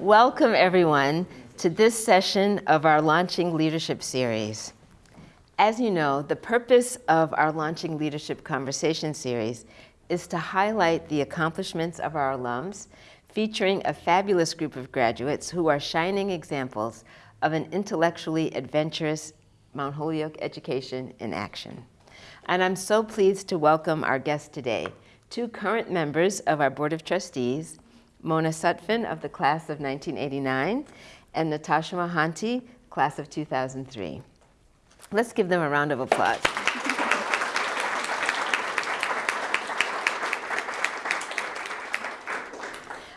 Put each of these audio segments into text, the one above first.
Welcome everyone to this session of our Launching Leadership series. As you know, the purpose of our Launching Leadership Conversation series is to highlight the accomplishments of our alums, featuring a fabulous group of graduates who are shining examples of an intellectually adventurous Mount Holyoke education in action. And I'm so pleased to welcome our guests today, two current members of our Board of Trustees, Mona Sutphen of the class of 1989 and Natasha Mohanty, class of 2003. Let's give them a round of applause.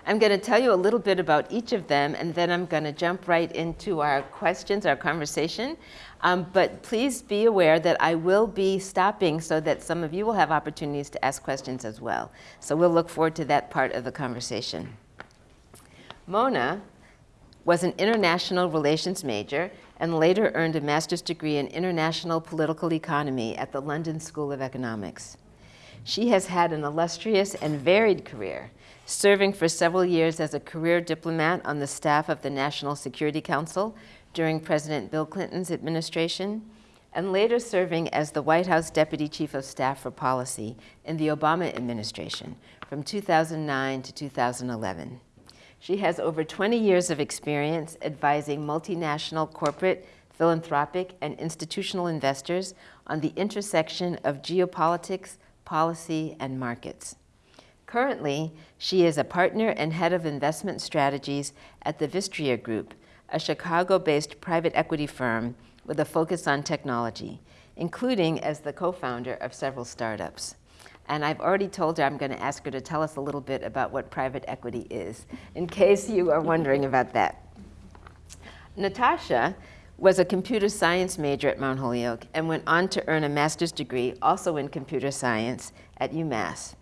I'm going to tell you a little bit about each of them, and then I'm going to jump right into our questions, our conversation. Um, but please be aware that I will be stopping so that some of you will have opportunities to ask questions as well. So we'll look forward to that part of the conversation. Mona was an international relations major and later earned a master's degree in international political economy at the London School of Economics. She has had an illustrious and varied career, serving for several years as a career diplomat on the staff of the National Security Council during President Bill Clinton's administration, and later serving as the White House Deputy Chief of Staff for Policy in the Obama administration from 2009 to 2011. She has over 20 years of experience advising multinational corporate, philanthropic, and institutional investors on the intersection of geopolitics, policy, and markets. Currently, she is a partner and head of investment strategies at the Vistria Group, a Chicago-based private equity firm with a focus on technology, including as the co-founder of several startups. And I've already told her I'm going to ask her to tell us a little bit about what private equity is, in case you are wondering about that. Natasha was a computer science major at Mount Holyoke and went on to earn a master's degree, also in computer science, at UMass.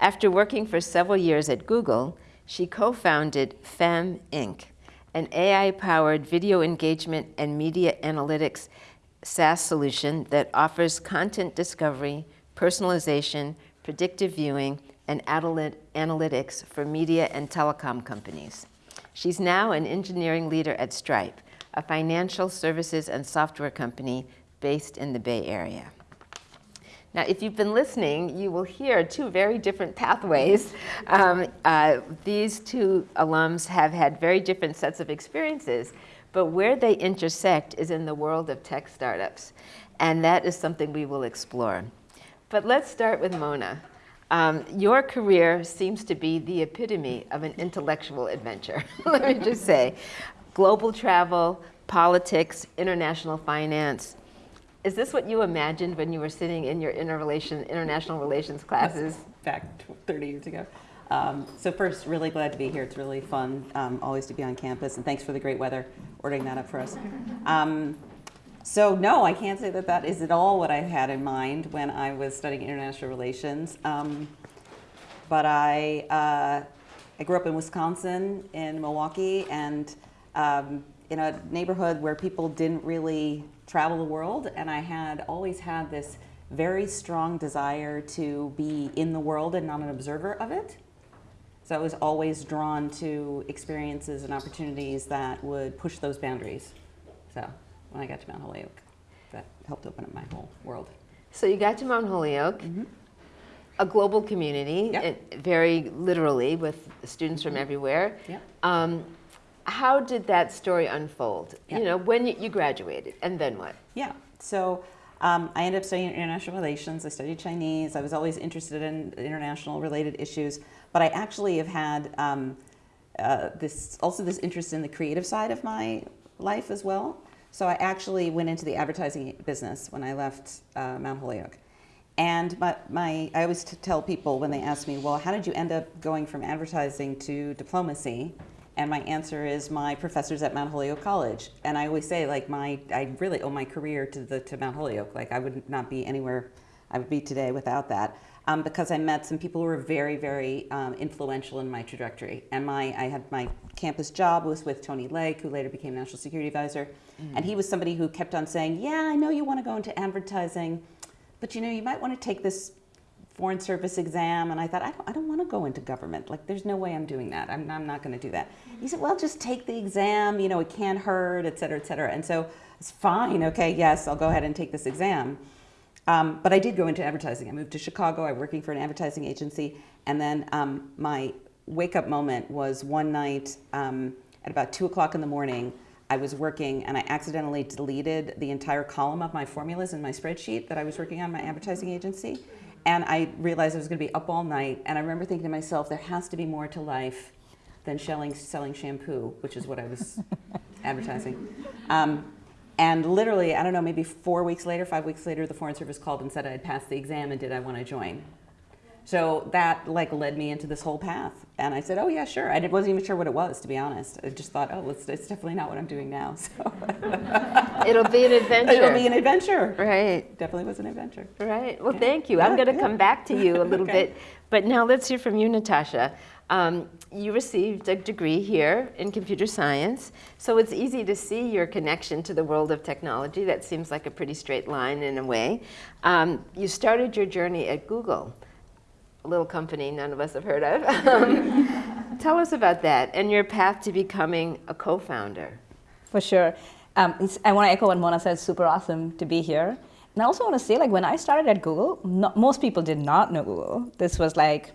After working for several years at Google, she co-founded FEM Inc., an AI-powered video engagement and media analytics SaaS solution that offers content discovery, personalization, predictive viewing, and analytics for media and telecom companies. She's now an engineering leader at Stripe, a financial services and software company based in the Bay Area. Now, if you've been listening, you will hear two very different pathways. Um, uh, these two alums have had very different sets of experiences, but where they intersect is in the world of tech startups. And that is something we will explore. But let's start with Mona. Um, your career seems to be the epitome of an intellectual adventure, let me just say. Global travel, politics, international finance. Is this what you imagined when you were sitting in your interrelation, international relations classes? Back 30 years ago. Um, so first, really glad to be here. It's really fun, um, always to be on campus, and thanks for the great weather, ordering that up for us. Um, so no, I can't say that that is at all what I had in mind when I was studying international relations. Um, but I, uh, I grew up in Wisconsin, in Milwaukee, and um, in a neighborhood where people didn't really travel the world, and I had always had this very strong desire to be in the world and not an observer of it. So I was always drawn to experiences and opportunities that would push those boundaries. So when I got to Mount Holyoke. That helped open up my whole world. So you got to Mount Holyoke, mm -hmm. a global community, yep. it, very literally with students from mm-hmm. everywhere. Yep. Um, how did that story unfold? Yep. You know, when you, you, graduated, and then what? Yeah, so um, I ended up studying international relations. I studied Chinese. I was always interested in international related issues, but I actually have had um, uh, this also this interest in the creative side of my life as well. So I actually went into the advertising business when I left uh, Mount Holyoke. And my, my, I always tell people when they ask me, well, how did you end up going from advertising to diplomacy? And my answer is my professors at Mount Holyoke College. And I always say, like, my, I really owe my career to, the, to Mount Holyoke. Like, I would not be anywhere I would be today without that um, because I met some people who were very, very um, influential in my trajectory. And my, I had my campus job was with Tony Lake, who later became National Security Advisor. Mm. And he was somebody who kept on saying, yeah, I know you want to go into advertising, but you know, you might want to take this foreign service exam and I thought, I don't, I don't want to go into government. Like, there's no way I'm doing that. I'm, I'm not going to do that. He said, well, just take the exam. You know, it can't hurt, et cetera, et cetera. And so it's fine. Okay, yes, I'll go ahead and take this exam. Um, but I did go into advertising. I moved to Chicago. I was working for an advertising agency. And then um, my wake up moment was one night um, at about two o'clock in the morning. I was working and I accidentally deleted the entire column of my formulas in my spreadsheet that I was working on my advertising agency. And I realized I was going to be up all night. And I remember thinking to myself, there has to be more to life than selling, selling shampoo, which is what I was advertising. Um, and literally, I don't know, maybe four weeks later, five weeks later, the Foreign Service called and said I had passed the exam and did I want to join. So that like led me into this whole path. And I said, oh yeah, sure. I wasn't even sure what it was, to be honest. I just thought, oh, it's, it's definitely not what I'm doing now. So It'll be an adventure. It'll be an adventure. Right. Definitely was an adventure. Right. Well, yeah. thank you. Yeah, I'm going to yeah. come back to you a little okay. bit. But now let's hear from you, Natasha. Um, you received a degree here in computer science, so it's easy to see your connection to the world of technology. That seems like a pretty straight line in a way. Um, you started your journey at Google, a little company none of us have heard of. Um, tell us about that and your path to becoming a co-founder. For sure. Um, I want to echo what Mona said, super awesome to be here. And I also want to say, like, when I started at Google, not, most people did not know Google. This was like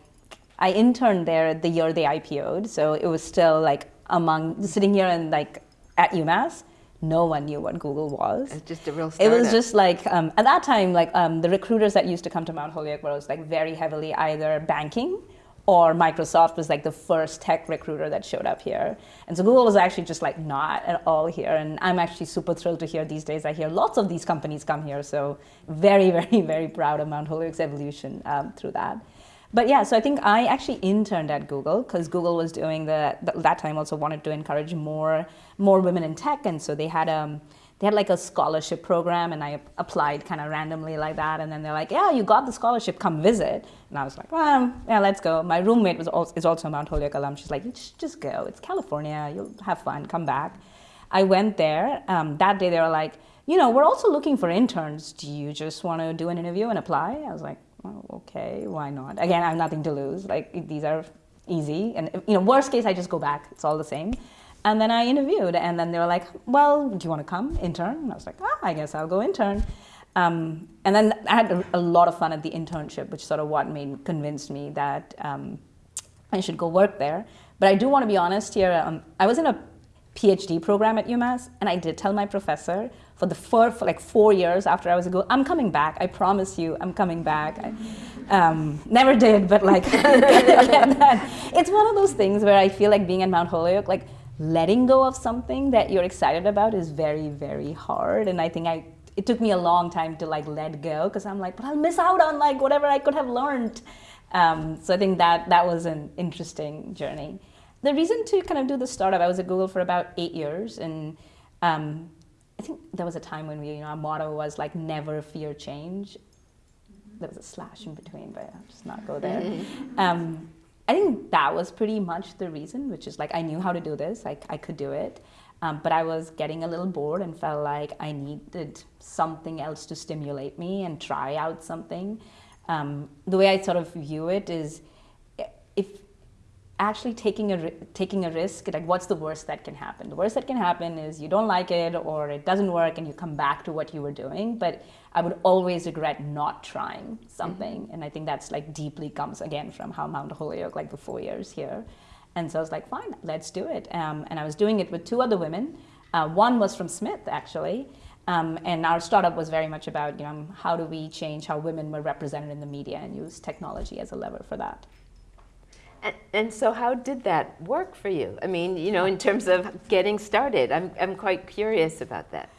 I interned there the year they IPO'd, so it was still like among sitting here and like at UMass, no one knew what Google was. It's just a real startup. It was just like, um, at that time, like um, the recruiters that used to come to Mount Holyoke were like very heavily either banking or Microsoft was like the first tech recruiter that showed up here. And so Google was actually just like not at all here. And I'm actually super thrilled to hear these days, I hear lots of these companies come here. So very, very, very proud of Mount Holyoke's evolution um, through that. But yeah, so I think I actually interned at Google because Google was doing the, that time also wanted to encourage more more women in tech, and so they had um they had like a scholarship program, and I applied kind of randomly like that, and then they're like, yeah, you got the scholarship, come visit, and I was like, well, yeah, let's go. My roommate was also, is also a Mount Holyoke alum. She's like, just go. It's California. You'll have fun. Come back. I went there. Um, that day they were like, you know, we're also looking for interns. Do you just want to do an interview and apply? I was like, oh, okay, why not? Again, I have nothing to lose. Like these are easy, and you know, worst case, I just go back. It's all the same. And then I interviewed, and then they were like, "Well, do you want to come intern?" And I was like, "Ah, I guess I'll go intern." Um, and then I had a, a, lot of fun at the internship, which sort of what made convinced me that um, I should go work there. But I do want to be honest here. Um, I was in a PhD program at UMass, and I did tell my professor for the four, for like four years after I was a go, I'm coming back. I promise you, I'm coming back. I, um, never did, but like, it's one of those things where I feel like being at Mount Holyoke, like letting go of something that you're excited about is very, very hard. And I think I, it took me a long time to like let go because I'm like, but I'll miss out on like whatever I could have learned. Um, so I think that that was an interesting journey the reason to kind of do the startup, I was at Google for about eight years, and um, I think there was a time when we, you know, our motto was like never fear change. There was a slash in between, but I'll just not go there. Um, I think that was pretty much the reason, which is like I knew how to do this, like I could do it, um, but I was getting a little bored and felt like I needed something else to stimulate me and try out something. Um, the way I sort of view it is, actually taking a, taking a risk, like what's the worst that can happen? The worst that can happen is you don't like it or it doesn't work and you come back to what you were doing. But I would always regret not trying something. Mm-hmm. And I think that's like deeply comes again from how Mount Holyoke, like the four years here. And so I was like, fine, let's do it. Um, and I was doing it with two other women. Uh, one was from Smith, actually. Um, and our startup was very much about, you know, how do we change how women were represented in the media and use technology as a lever for that. And, and, so how did that work for you? I mean, you know, in terms of getting started, I'm, I'm quite curious about that.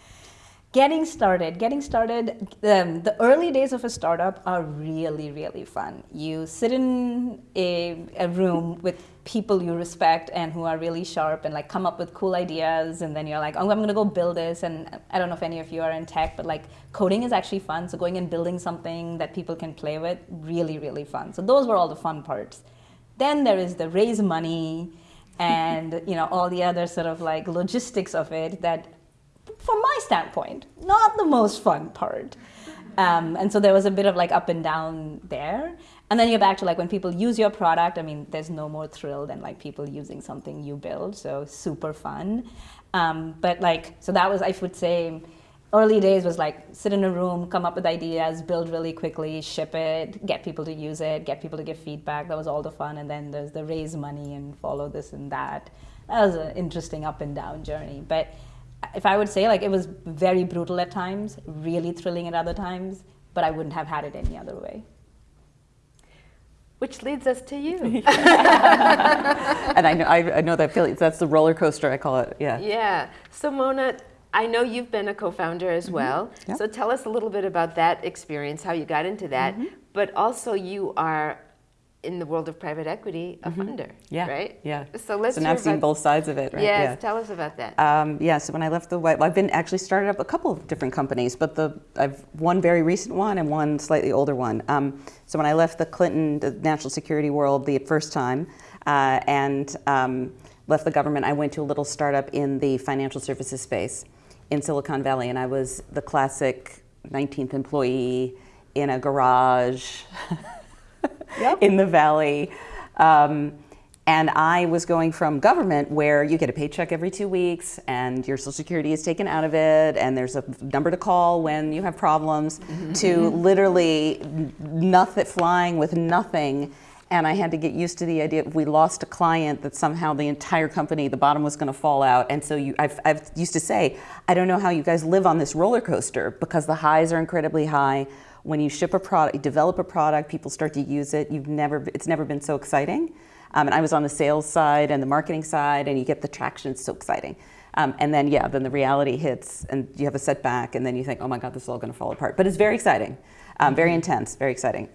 Getting started, getting started, um, the early days of a startup are really, really fun. You sit in a, a room with people you respect and who are really sharp and like come up with cool ideas and then you're like, oh, I'm gonna go build this and I don't know if any of you are in tech, but like coding is actually fun. So going and building something that people can play with, really, really fun. So those were all the fun parts. Then there is the raise money and you know all the other sort of like logistics of it that from my standpoint not the most fun part Um, and so there was a bit of like up and down there. And then you're back to like when people use your product, I mean, there's no more thrill than like people using something you build. So super fun. Um, but like, so that was, I would say, early days was like sit in a room, come up with ideas, build really quickly, ship it, get people to use it, get people to give feedback. That was all the fun. And then there's the raise money and follow this and that. That was an interesting up and down journey. But if I would say like it was very brutal at times, really thrilling at other times, but I wouldn't have had it any other way. Which leads us to you. and I know I, I know that feeling. That's the roller coaster I call it. Yeah. Yeah. So Mona, I know you've been a co-founder as Mm-hmm. well. Yep. So tell us a little bit about that experience, how you got into that. Mm-hmm. But also you are in the world of private equity, a funder, Mm-hmm. Yeah. right? Yeah. So let's So now I've seen both sides of it, right? Yes, Yeah. tell us about that. Um, yeah, so when I left the White, well, I've been actually started up a couple of different companies, but the I've one very recent one and one slightly older one. Um, so when I left the Clinton the national security world the first time uh, and um, left the government, I went to a little startup in the financial services space in Silicon Valley, and I was the classic 19th employee in a garage in the valley. Um, and I was going from government where you get a paycheck every two weeks and your social security is taken out of it and there's a number to call when you have problems to literally nothing flying with nothing. And I had to get used to the idea if we lost a client that somehow the entire company, the bottom was going to fall out. And so you, I've, I've used to say, I don't know how you guys live on this roller coaster because the highs are incredibly high when you ship a product, you develop a product, people start to use it. You've never, it's never been so exciting. Um, and I was on the sales side and the marketing side, and you get the traction. It's so exciting. Um, and then, yeah, then the reality hits, and you have a setback, and then you think, oh my God, this is all going to fall apart. But it's very exciting, um, very intense, very exciting.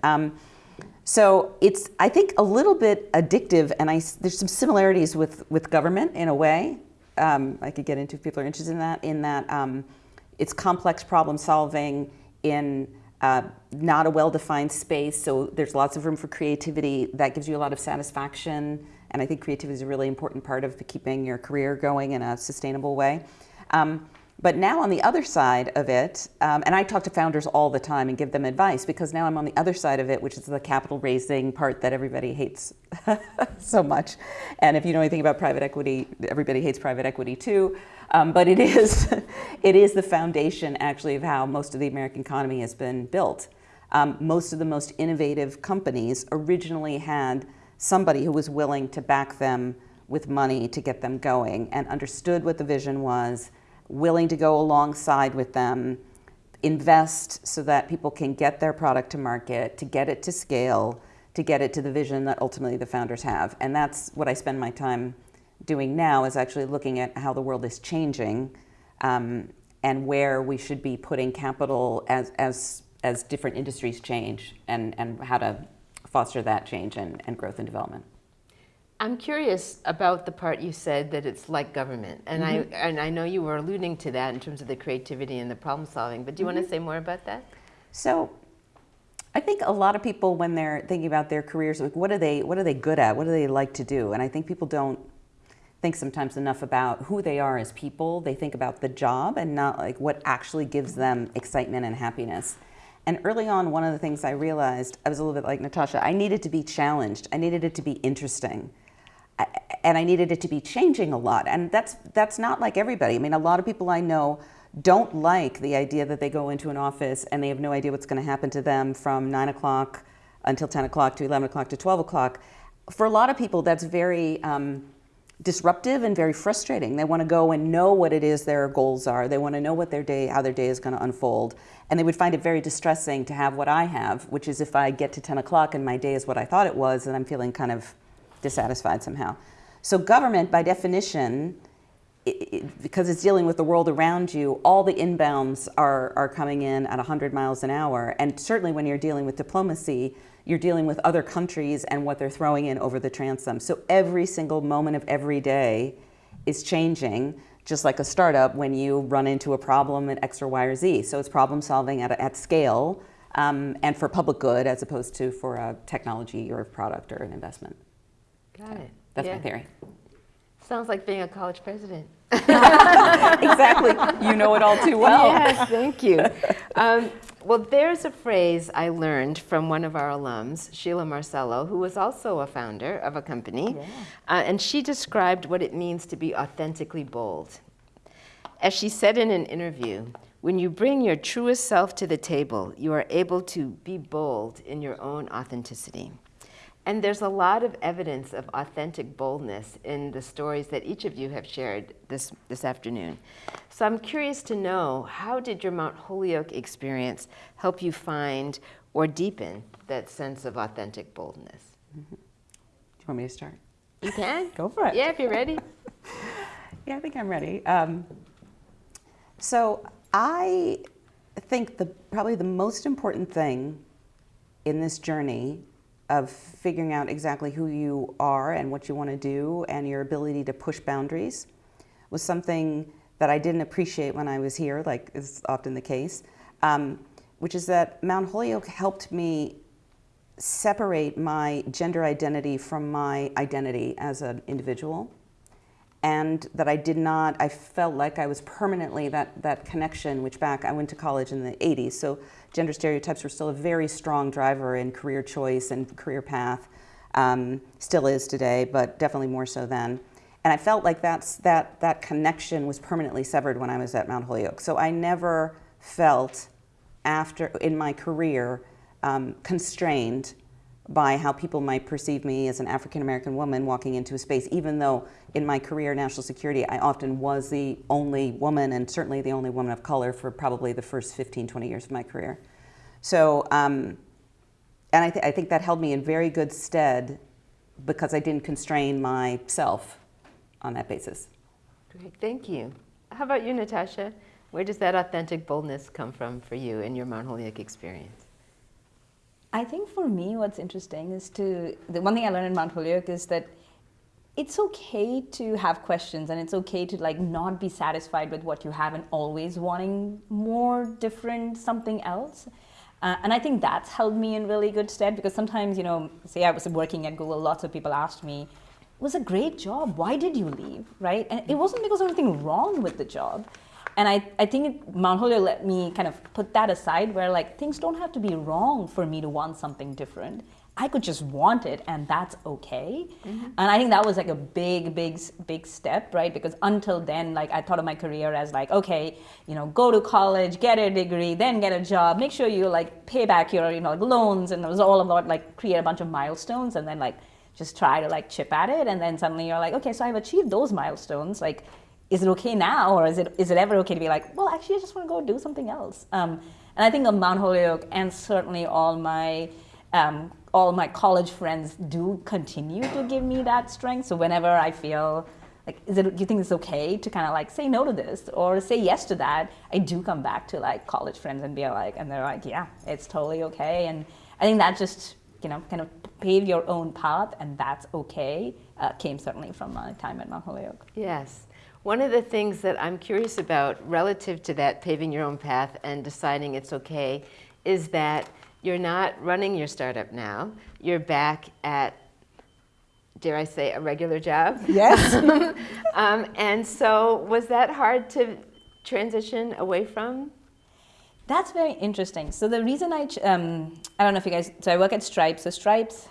So it's, I think, a little bit addictive, and I, there's some similarities with, with government in a way. Um, I could get into if people are interested in that. In that, um, it's complex problem solving in uh, not a well-defined space, so there's lots of room for creativity. That gives you a lot of satisfaction, and I think creativity is a really important part of keeping your career going in a sustainable way. Um, but now on the other side of it, um, and I talk to founders all the time and give them advice because now I'm on the other side of it, which is the capital raising part that everybody hates so much. And if you know anything about private equity, everybody hates private equity too. Um, but it is, it is the foundation actually of how most of the American economy has been built. Um, most of the most innovative companies originally had somebody who was willing to back them with money to get them going and understood what the vision was, willing to go alongside with them, invest so that people can get their product to market, to get it to scale, to get it to the vision that ultimately the founders have. And that's what I spend my time doing now is actually looking at how the world is changing um, and where we should be putting capital as, as, as different industries change and, and how to foster that change and, and growth and development. I'm curious about the part you said that it's like government, and I mm-hmm. and I know you were alluding to that in terms of the creativity and the problem solving. But do you want to mm-hmm. say more about that? So I think a lot of people when they're thinking about their careers, like what are they what are they good at? What do they like to do? And I think people don't think sometimes enough about who they are as people. They think about the job and not like what actually gives them excitement and happiness. And early on, one of the things I realized, I was a little bit like Natasha, I needed to be challenged. I needed it to be interesting. And I needed it to be changing a lot. And that's that's not like everybody. I mean, a lot of people I know don't like the idea that they go into an office and they have no idea what's going to happen to them from nine o'clock until ten o'clock to eleven o'clock to twelve o'clock. For a lot of people, that's very um, disruptive and very frustrating. They want to go and know what it is their goals are. They want to know what their day, how their day is going to unfold. And they would find it very distressing to have what I have, which is if I get to 10 o'clock and my day is what I thought it was, and I'm feeling kind of dissatisfied somehow. So government, by definition, i i because it's dealing with the world around you, all the inbounds are, are coming in at 100 miles an hour. And certainly when you're dealing with diplomacy, you're dealing with other countries and what they're throwing in over the transom. So every single moment of every day is changing, just like a startup when you run into a problem at X or Y or Z. So it's problem solving at, at scale um, and for public good as opposed to for a technology or a product or an investment. Got it. That's Yeah. my theory. Sounds like being a college president. exactly. You know it all too well. Yes, thank you. Um, Well, there's a phrase I learned from one of our alums, Sheila Marcelo, who was also a founder of a company. Yeah. Uh, and she described what it means to be authentically bold. As she said in an interview, when you bring your truest self to the table, you are able to be bold in your own authenticity. And there's a lot of evidence of authentic boldness in the stories that each of you have shared this, this afternoon. So I'm curious to know, how did your Mount Holyoke experience help you find or deepen that sense of authentic boldness? Do you want me to start? You can? Go for it. Yeah, if you're ready. Yeah, I think I'm ready. Um, so I think the probably the most important thing in this journey of figuring out exactly who you are and what you want to do and your ability to push boundaries was something that I didn't appreciate when I was here, like is often the case, um, which is that Mount Holyoke helped me separate my gender identity from my identity as an individual and that I did not, I felt like I was permanently that, that connection, which back, I went to college in the 80s, so gender stereotypes were still a very strong driver in career choice and career path, um, still is today, but definitely more so then. And I felt like that's, that, that connection was permanently severed when I was at Mount Holyoke. So I never felt after, in my career, um, constrained by how people might perceive me as an African American woman walking into a space, even though in my career national security, I often was the only woman and certainly the only woman of color for probably the first 15, 20 years of my career. So, um, and I, th I think that held me in very good stead because I didn't constrain myself on that basis. Great, thank you. How about you, Natasha? Where does that authentic boldness come from for you in your Mount Holyoke experience? I think for me, what's interesting is to the one thing I learned in Mount Holyoke is that it's okay to have questions and it's okay to like not be satisfied with what you have and always wanting more different something else. Uh, and I think that's held me in really good stead because sometimes, you know, say I was working at Google, lots of people asked me, was a great job. Why did you leave? Right? And it wasn't because of anything wrong with the job. And I, I think it, Mount Holyoke let me kind of put that aside where like things don't have to be wrong for me to want something different. I could just want it and that's okay. Mm-hmm. And I think that was like a big, big, big step, right? Because until then, like I thought of my career as like, okay, you know, go to college, get a degree, then get a job, make sure you like pay back your, you know, like loans. And it was all about like create a bunch of milestones and then like just try to like chip at it. And then suddenly you're like, okay, so I've achieved those milestones. Like, is it okay now or is it, is it ever okay to be like, well, actually, I just want to go do something else? Um, and I think of Mount Holyoke and certainly all my, um, all my college friends do continue to give me that strength. So whenever I feel like, is it, do you think it's okay to kind of like say no to this or say yes to that? I do come back to like college friends and be like, and they're like, yeah, it's totally okay. And I think that just, you know, kind of pave your own path and that's okay uh, came certainly from my time at Mount Holyoke. Yes. One of the things that I'm curious about relative to that paving your own path and deciding it's okay is that you're not running your startup now. You're back at, dare I say, a regular job? Yes. um, and so was that hard to transition away from? That's very interesting. So the reason I, um, I don't know if you guys, so I work at Stripe. So Stripe's,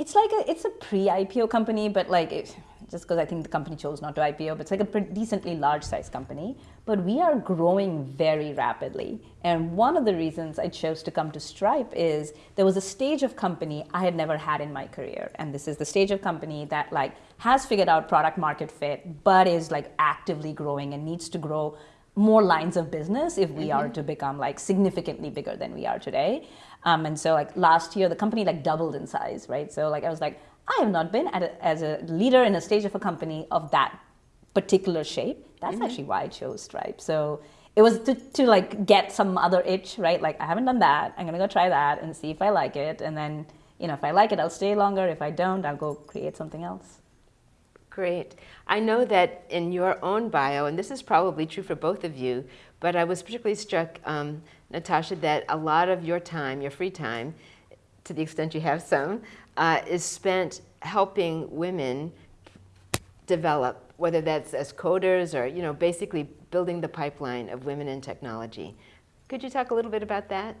it's like a, it's a pre-IPO company, but like, it, just because I think the company chose not to IPO, but it's like a decently large size company. But we are growing very rapidly. And one of the reasons I chose to come to Stripe is there was a stage of company I had never had in my career. And this is the stage of company that like has figured out product market fit, but is like actively growing and needs to grow more lines of business if we mm-hmm. are to become like significantly bigger than we are today. Um, and so like last year, the company like doubled in size, right? So like I was like, I have not been a, as a leader in a stage of a company of that particular shape. That's mm-hmm. actually why I chose Stripe. So it was to, to like get some other itch, right? Like I haven't done that. I'm gonna go try that and see if I like it. And then, you know, if I like it, I'll stay longer. If I don't, I'll go create something else. Great. I know that in your own bio, and this is probably true for both of you, but I was particularly struck, um, Natasha, that a lot of your time, your free time, to the extent you have some, uh, is spent helping women develop, whether that's as coders or you know, basically building the pipeline of women in technology. Could you talk a little bit about that?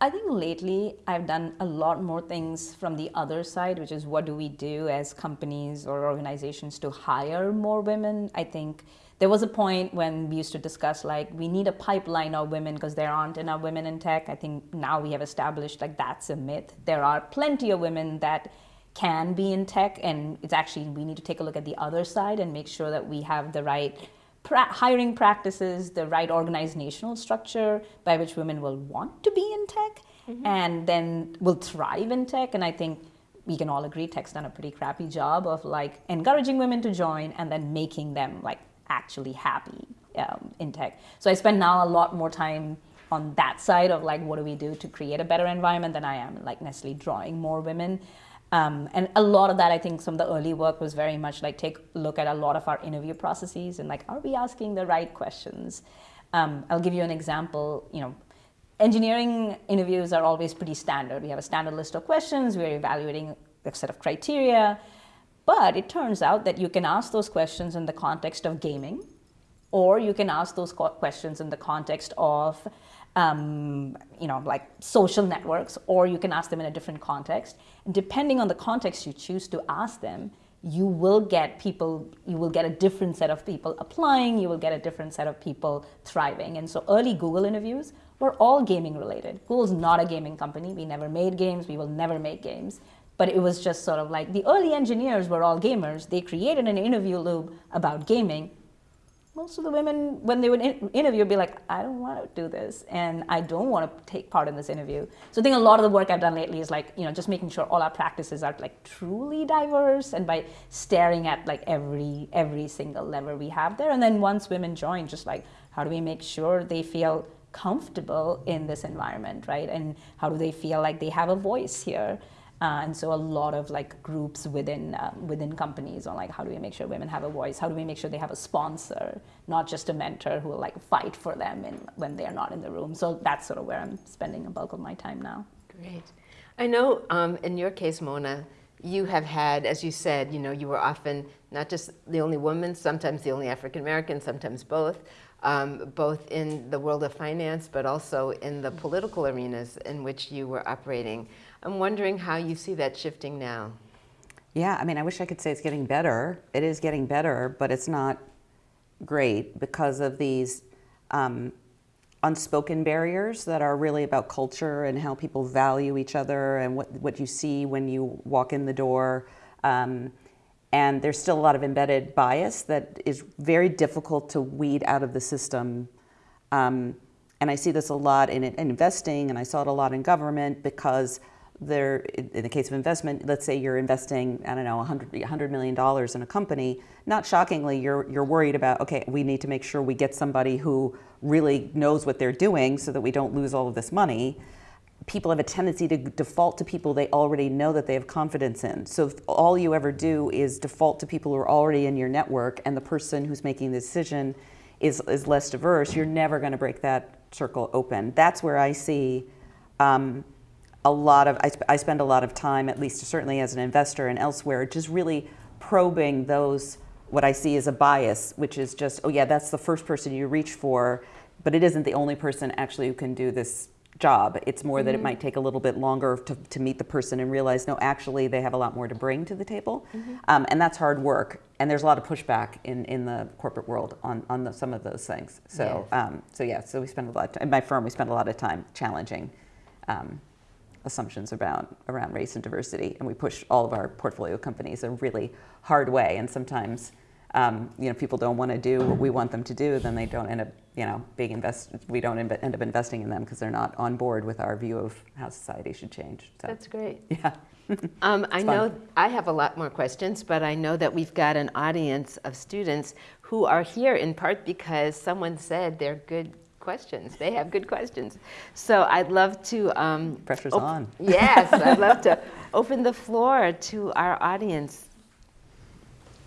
I think lately I've done a lot more things from the other side, which is what do we do as companies or organizations to hire more women? I think there was a point when we used to discuss like we need a pipeline of women because there aren't enough women in tech. I think now we have established like that's a myth. There are plenty of women that can be in tech, and it's actually we need to take a look at the other side and make sure that we have the right pra- hiring practices, the right organizational structure by which women will want to be in tech mm-hmm. and then will thrive in tech. And I think we can all agree tech's done a pretty crappy job of like encouraging women to join and then making them like actually happy um, in tech. So I spend now a lot more time on that side of like what do we do to create a better environment than I am like necessarily drawing more women. Um, and a lot of that, I think, some of the early work was very much like take a look at a lot of our interview processes and like, are we asking the right questions? Um, I'll give you an example. You know, engineering interviews are always pretty standard. We have a standard list of questions. We're evaluating a set of criteria. But it turns out that you can ask those questions in the context of gaming, or you can ask those questions in the context of um, you know like social networks or you can ask them in a different context. And depending on the context you choose to ask them you will get people you will get a different set of people applying you will get a different set of people thriving. And so early google interviews were all gaming related. Google's not a gaming company. We never made games. We will never make games but it was just sort of like the early engineers were all gamers they created an interview loop about gaming most of the women, when they would in- interview, would be like, I don't want to do this, and I don't want to take part in this interview. So I think a lot of the work I've done lately is like, you know, just making sure all our practices are like truly diverse, and by staring at like every every single lever we have there, and then once women join, just like how do we make sure they feel comfortable in this environment, right? And how do they feel like they have a voice here? Uh, and so a lot of like groups within um, within companies on like how do we make sure women have a voice? How do we make sure they have a sponsor, not just a mentor who will like fight for them in, when they are not in the room? So that's sort of where I'm spending a bulk of my time now. Great. I know um, in your case, Mona, you have had, as you said, you know, you were often not just the only woman, sometimes the only African American, sometimes both, um, both in the world of finance, but also in the political arenas in which you were operating. I'm wondering how you see that shifting now. Yeah, I mean, I wish I could say it's getting better. It is getting better, but it's not great because of these um, unspoken barriers that are really about culture and how people value each other and what, what you see when you walk in the door. Um, and there's still a lot of embedded bias that is very difficult to weed out of the system. Um, and I see this a lot in, in investing, and I saw it a lot in government because there, in the case of investment, let's say you're investing, I don't know, 100, $100 million in a company, not shockingly, you're, you're worried about, okay, we need to make sure we get somebody who really knows what they're doing so that we don't lose all of this money. People have a tendency to default to people they already know that they have confidence in. So if all you ever do is default to people who are already in your network and the person who's making the decision is, is less diverse, you're never going to break that circle open. That's where I see um, a lot of, I, sp- I spend a lot of time, at least certainly as an investor and elsewhere, just really probing those, what I see as a bias, which is just, oh yeah, that's the first person you reach for, but it isn't the only person actually who can do this job. It's more that it might take a little bit longer to, to meet the person and realize, no, actually they have a lot more to bring to the table. Um, and that's hard work. And there's a lot of pushback in, in the corporate world on, on the, some of those things. So, Yes. um, so yeah, so we spend a lot of time, in my firm, we spend a lot of time challenging um, assumptions about around race and diversity, and we push all of our portfolio companies a really hard way. And sometimes, um, you know, people don't want to do what we want them to do, then they don't end up, you know, being invest. We don't end up investing in them because they're not on board with our view of how society should change. So, That's great. yeah. Um, I It's know. I have a lot more questions, but I know that we've got an audience of students who are here in part because someone said they're good questions. They have good questions. So I'd love to. Um, Pressure's on. Yes, I'd love to open the floor to our audience.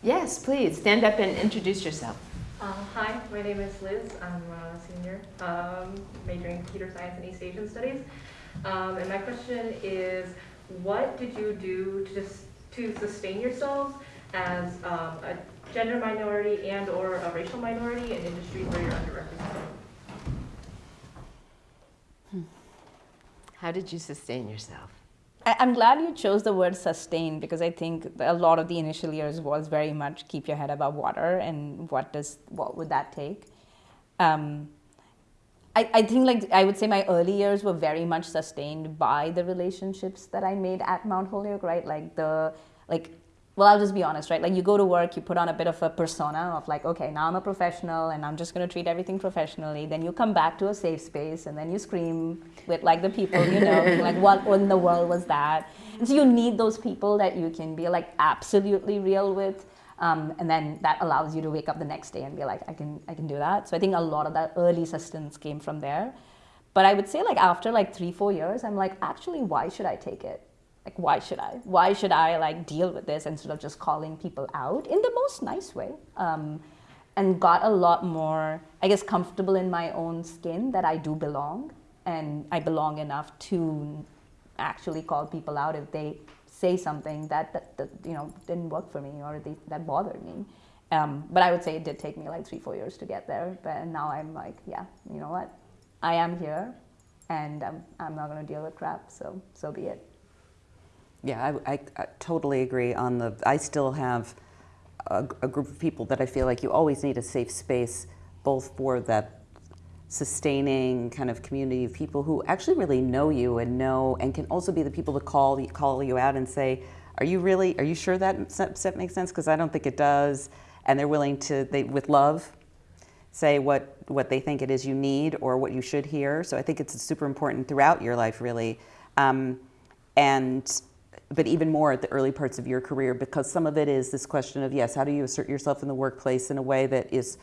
Yes, please stand up and introduce yourself. Um, hi, my name is Liz. I'm a senior, um, majoring in computer science and East Asian studies. Um, and my question is, what did you do to just to sustain yourselves as um, a gender minority and or a racial minority in industries where you're underrepresented? How did you sustain yourself? I'm glad you chose the word sustain because I think a lot of the initial years was very much keep your head above water and what does what would that take. Um, I, I think like I would say my early years were very much sustained by the relationships that I made at Mount Holyoke, right? Like the like well, I'll just be honest, right? Like you go to work, you put on a bit of a persona of like, okay, now I'm a professional and I'm just going to treat everything professionally. Then you come back to a safe space and then you scream with like the people you know, like, what in the world was that? And so you need those people that you can be like absolutely real with. Um, and then that allows you to wake up the next day and be like, I can, I can do that. So I think a lot of that early sustenance came from there. But I would say like after like three, four years, I'm like, actually, why should I take it? Like why should i? Why should i like deal with this instead of just calling people out in the most nice way? Um, and got a lot more i guess comfortable in my own skin that i do belong. And i belong enough to actually call people out if they say something that, that, that you know didn't work for me or they, that bothered me. Um, but i would say it did take me like three four years to get there. But now i'm like yeah you know what? I am here and i'm, I'm not going to deal with crap so so be it Yeah, I, I, I totally agree on the, I still have a, a group of people that I feel like you always need a safe space, both for that sustaining kind of community of people who actually really know you and know, and can also be the people to call, call you out and say, are you really, are you sure that set makes sense? Because I don't think it does. And they're willing to, they, with love, say what, what they think it is you need or what you should hear. So I think it's super important throughout your life, really. Um, and but even more at the early parts of your career because some of it is this question of yes how do you assert yourself in the workplace in a way that is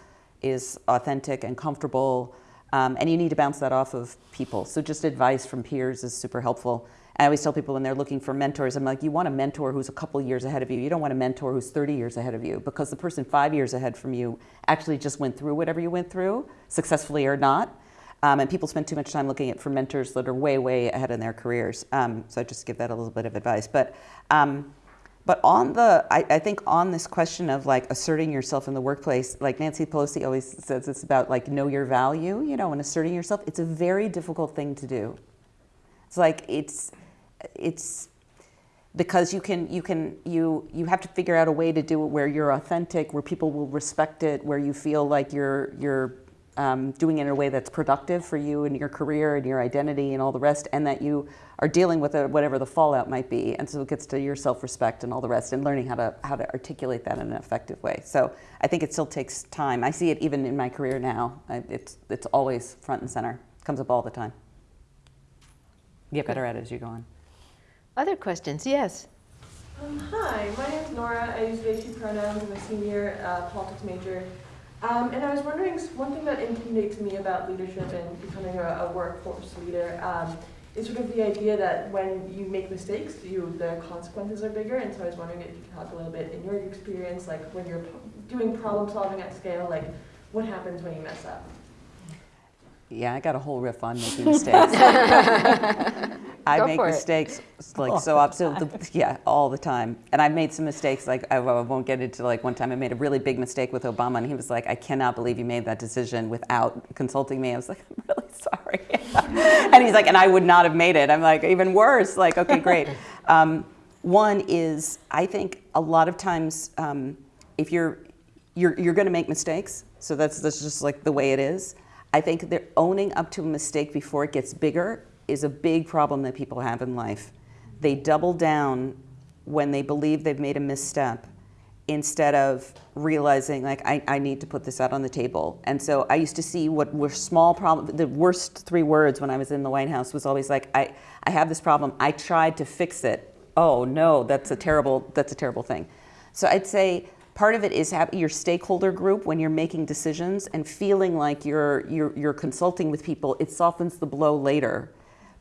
is authentic and comfortable? Um, and you need to bounce that off of people. So just advice from peers is super helpful. I always tell people when they're looking for mentors i'm like you want a mentor who's a couple years ahead of you. You don't want a mentor who's 30 years ahead of you because the person five years ahead from you actually just went through whatever you went through successfully or not um, and people spend too much time looking at for mentors that are way, way ahead in their careers. Um, so I just give that a little bit of advice. But, um, but on the, I, I, think on this question of like asserting yourself in the workplace, like Nancy Pelosi always says, it's about like know your value, you know, and asserting yourself. It's a very difficult thing to do. It's like it's, it's because you can you can you you have to figure out a way to do it where you're authentic, where people will respect it, where you feel like you're you're um, doing it in a way that's productive for you and your career and your identity and all the rest, and that you are dealing with it, whatever the fallout might be. And so it gets to your self-respect and all the rest, and learning how to how to articulate that in an effective way. So I think it still takes time. I see it even in my career now. I, it's it's always front and center. It comes up all the time. You get better at it as you go on. Other questions? Yes. Um, hi, my name is Nora. I use they, she pronouns. I'm a senior uh, politics major. Um, and I was wondering, one thing that intimidates me about leadership and becoming a, a workforce leader um, is sort of the idea that when you make mistakes, you the consequences are bigger. And so I was wondering if you could talk a little bit in your experience, like when you're doing problem solving at scale, like what happens when you mess up? Yeah, I got a whole riff on making mistakes. I Go make for it. mistakes like so absolutely, yeah, all the time. And I've made some mistakes. Like I, I won't get into like one time I made a really big mistake with Obama, and he was like, "I cannot believe you made that decision without consulting me." I was like, "I'm really sorry," and he's like, "And I would not have made it." I'm like, "Even worse." Like, okay, great. Um, one is I think a lot of times um, if you're you're you're going to make mistakes, so that's that's just like the way it is. I think that owning up to a mistake before it gets bigger is a big problem that people have in life. They double down when they believe they've made a misstep instead of realizing like I, I need to put this out on the table. And so I used to see what were small problems. The worst three words when I was in the White House was always like I, I have this problem. I tried to fix it. Oh no, that's a terrible that's a terrible thing. So I'd say part of it is have your stakeholder group when you're making decisions and feeling like you're, you're, you're consulting with people, it softens the blow later.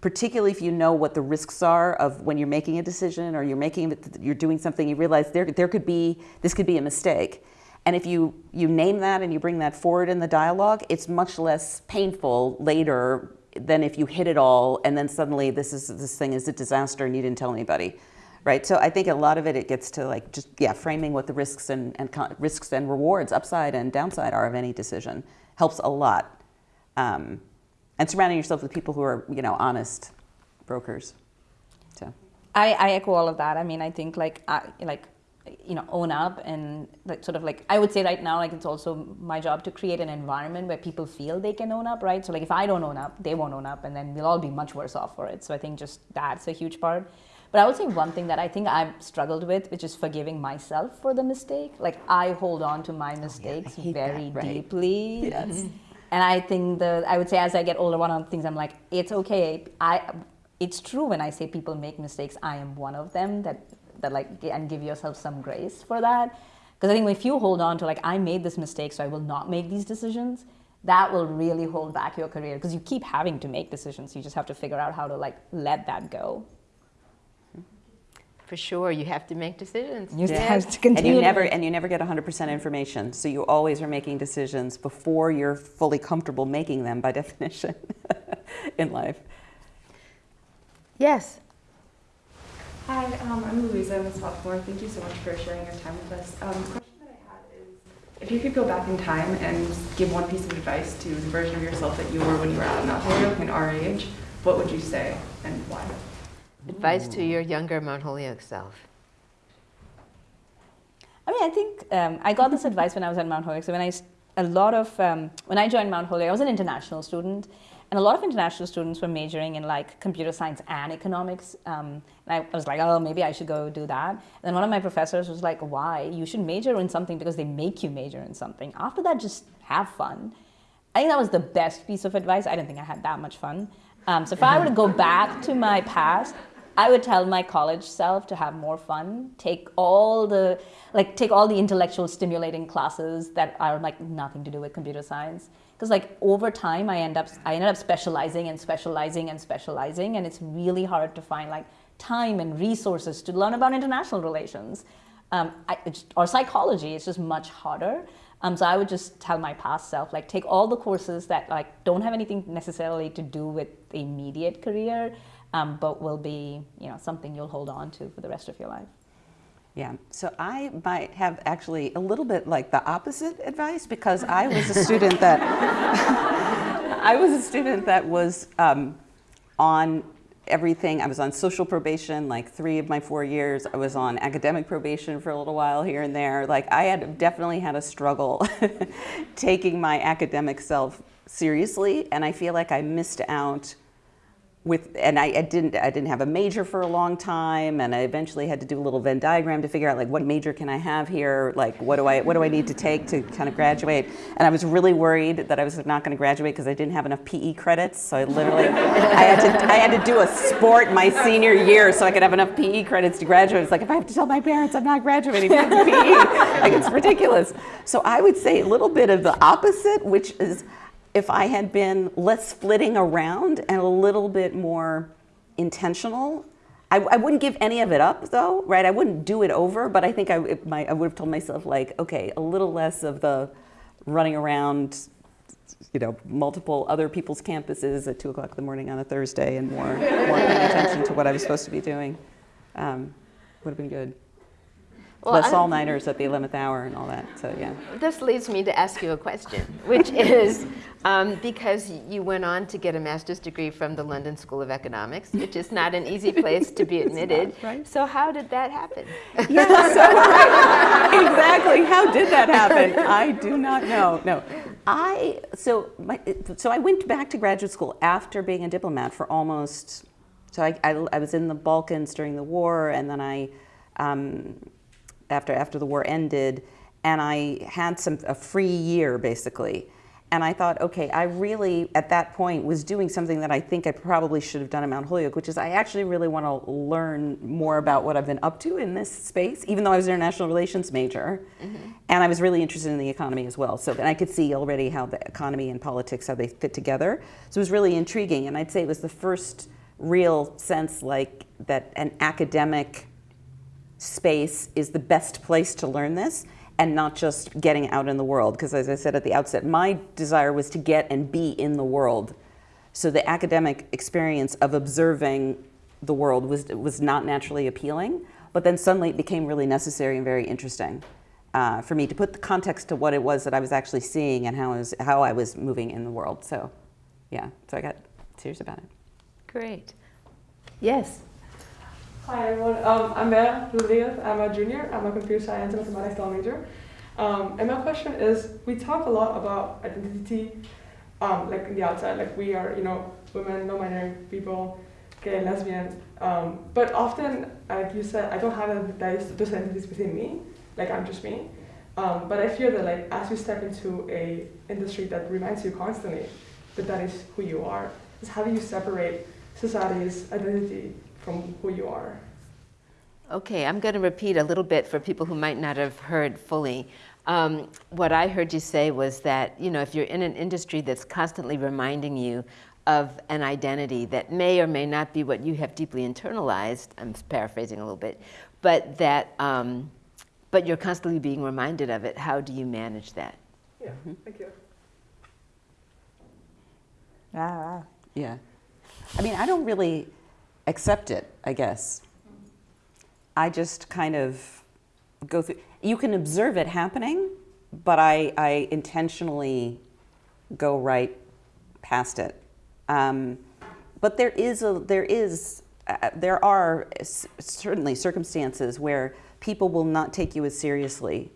Particularly if you know what the risks are of when you're making a decision or you're making you're doing something, you realize there, there could be this could be a mistake. And if you, you name that and you bring that forward in the dialogue, it's much less painful later than if you hit it all and then suddenly this is this thing is a disaster and you didn't tell anybody right? So I think a lot of it, it gets to like just, yeah, framing what the risks and, and risks and rewards, upside and downside are of any decision helps a lot. Um, and surrounding yourself with people who are, you know, honest brokers. So. I, I echo all of that. I mean, I think like I, like you know own up and like sort of like I would say right now like it's also my job to create an environment where people feel they can own up, right? So like if I don't own up, they won't own up, and then we'll all be much worse off for it. So I think just that's a huge part. But I would say one thing that I think I've struggled with, which is forgiving myself for the mistake. Like I hold on to my oh, mistakes hate very that, right. deeply. Yes. Mm-hmm. And I think the I would say as I get older, one of the things I'm like, it's okay. I it's true when I say people make mistakes. I am one of them. That that like and give yourself some grace for that. Because I think if you hold on to like I made this mistake, so I will not make these decisions. That will really hold back your career because you keep having to make decisions. You just have to figure out how to like let that go. For sure, you have to make decisions. You Yeah. have to continue. and you never and you never get 100% information so you always are making decisions before you're fully comfortable making them by definition in life Yes. Hi, um, I'm Louisa. I'm a sophomore. Thank you so much for sharing your time with us. Um, the question that I had is, if you could go back in time and give one piece of advice to the version of yourself that you were when you were at Mount Holyoke and our age, what would you say and why? Advice to your younger Mount Holyoke self. I mean, I think um, I got this advice when I was at Mount Holyoke. So when I, s- a lot of, um, when I joined Mount Holyoke, I was an international student, and a lot of international students were majoring in like computer science and economics. Um, and I was like, oh, maybe I should go do that. And then one of my professors was like, why? You should major in something because they make you major in something. After that, just have fun. I think that was the best piece of advice. I didn't think I had that much fun. Um, so if I were to go back to my past, I would tell my college self to have more fun. Take all the like take all the intellectual stimulating classes that are like nothing to do with computer science. Because like over time, I end up I ended up specializing and specializing and specializing, and it's really hard to find like time and resources to learn about international relations um, I, or psychology. It's just much harder. Um, so I would just tell my past self, like, take all the courses that like don't have anything necessarily to do with the immediate career, um, but will be, you know, something you'll hold on to for the rest of your life. Yeah, so I might have actually a little bit like the opposite advice because I was a student that I was a student that was um, on everything. I was on social probation like three of my four years. I was on academic probation for a little while here and there. Like I had definitely had a struggle taking my academic self seriously, and I feel like I missed out with and I, I didn't I didn't have a major for a long time and I eventually had to do a little Venn diagram to figure out like what major can I have here? Like what do I what do I need to take to kind of graduate? And I was really worried that I was not going to graduate because I didn't have enough PE credits so I literally I had to I had to do a sport my senior year so I could have enough PE credits to graduate. It's like if I have to tell my parents I'm not graduating from PE like it's ridiculous. So I would say a little bit of the opposite which is if I had been less flitting around and a little bit more intentional, I, I wouldn't give any of it up though, right? I wouldn't do it over, but I think I, it I would have told myself like, okay, a little less of the running around, you know, multiple other people's campuses at two o'clock in the morning on a Thursday and more, more paying attention to what I was supposed to be doing. Um, would have been good. Well, Less all-nighters at the 11th hour and all that, so yeah. This leads me to ask you a question, which is um, because you went on to get a master's degree from the London School of Economics, which is not an easy place to be admitted. right. So, how did that happen? Yeah, so right. exactly. How did that happen? I do not know. No, I so my, so I went back to graduate school after being a diplomat for almost. So I, I, I was in the Balkans during the war, and then I, um, after after the war ended, and I had some a free year basically. And I thought, okay, I really, at that point, was doing something that I think I probably should have done at Mount Holyoke, which is I actually really want to learn more about what I've been up to in this space, even though I was an international relations major. Mm-hmm. And I was really interested in the economy as well. So, and I could see already how the economy and politics, how they fit together. So it was really intriguing. And I'd say it was the first real sense like that an academic space is the best place to learn this and not just getting out in the world. Because as I said at the outset, my desire was to get and be in the world. So the academic experience of observing the world was, was not naturally appealing, but then suddenly it became really necessary and very interesting uh, for me to put the context to what it was that I was actually seeing and how I was, how I was moving in the world. So yeah, so I got serious about it. Great. Yes. Hi everyone, um, I'm Mera Rodriguez. I'm a junior. I'm a computer science and mathematics double major. Um, and my question is, we talk a lot about identity, um, like in the outside, like we are, you know, women, non-binary people, gay, lesbian. Um, but often, like you said, I don't have those identities within me. Like I'm just me. Um, but I fear that, like, as you step into a industry that reminds you constantly that that is who you are, is how do you separate society's identity from who you are? Okay, I'm going to repeat a little bit for people who might not have heard fully. Um, what I heard you say was that, you know, if you're in an industry that's constantly reminding you of an identity that may or may not be what you have deeply internalized, I'm paraphrasing a little bit, but that, um, but you're constantly being reminded of it, how do you manage that? Yeah, thank you. Ah, Yeah. I mean, I don't really accept it, I guess. I just kind of go through, you can observe it happening, but I, I intentionally go right past it. Um, but there is a, there is, uh, there are certainly circumstances where people will not take you as seriously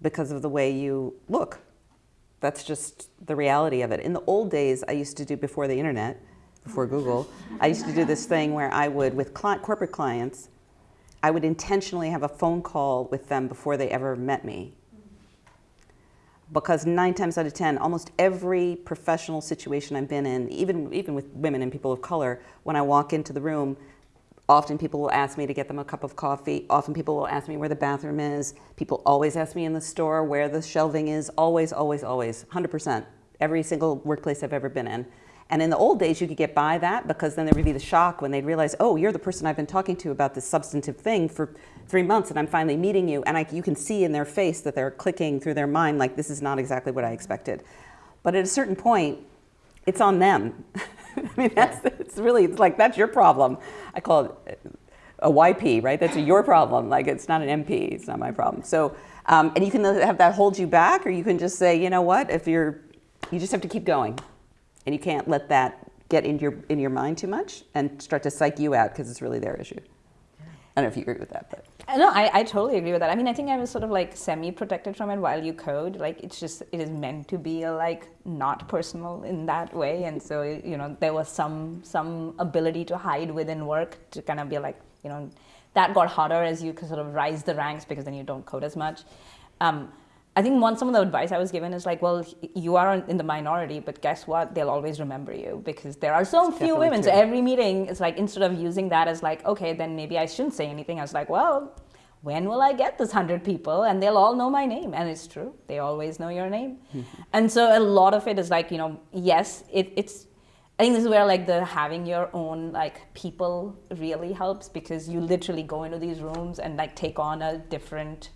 because of the way you look. That's just the reality of it. In the old days, I used to do before the internet, before Google, I used to do this thing where I would, with corporate clients, I would intentionally have a phone call with them before they ever met me. Because nine times out of ten, almost every professional situation I've been in, even, even with women and people of color, when I walk into the room, Often people will ask me to get them a cup of coffee. Often people will ask me where the bathroom is. People always ask me in the store where the shelving is. Always, always, always. 100%. Every single workplace I've ever been in. And in the old days, you could get by that because then there would be the shock when they'd realize, oh, you're the person I've been talking to about this substantive thing for three months and I'm finally meeting you. And I, you can see in their face that they're clicking through their mind like, this is not exactly what I expected. But at a certain point, it's on them. I mean, that's it's really it's like that's your problem. I call it a YP, right? That's a your problem. Like it's not an MP. It's not my problem. So, um, and you can have that hold you back, or you can just say, you know what? If you're, you just have to keep going, and you can't let that get in your in your mind too much and start to psych you out because it's really their issue. I don't know if you agree with that, but. Uh, No, I, I totally agree with that. I mean, I think I was sort of like semi-protected from it while you code. Like, it's just, it is meant to be like not personal in that way. And so, you know, there was some, some ability to hide within work to kind of be like, you know, that got harder as you sort of rise the ranks because then you don't code as much. Um, I think one some of the advice I was given is like, well, you are in the minority, but guess what? They'll always remember you because there are so few definitely women. So every meeting, it's like instead of using that as like, okay, then maybe I shouldn't say anything. I was like, well, when will I get this hundred people? And they'll all know my name, and it's true. They always know your name. Mm-hmm. and so a lot of it is like, you know, yes, it, it's. I think this is where like the having your own like people really helps because you literally go into these rooms and like take on a different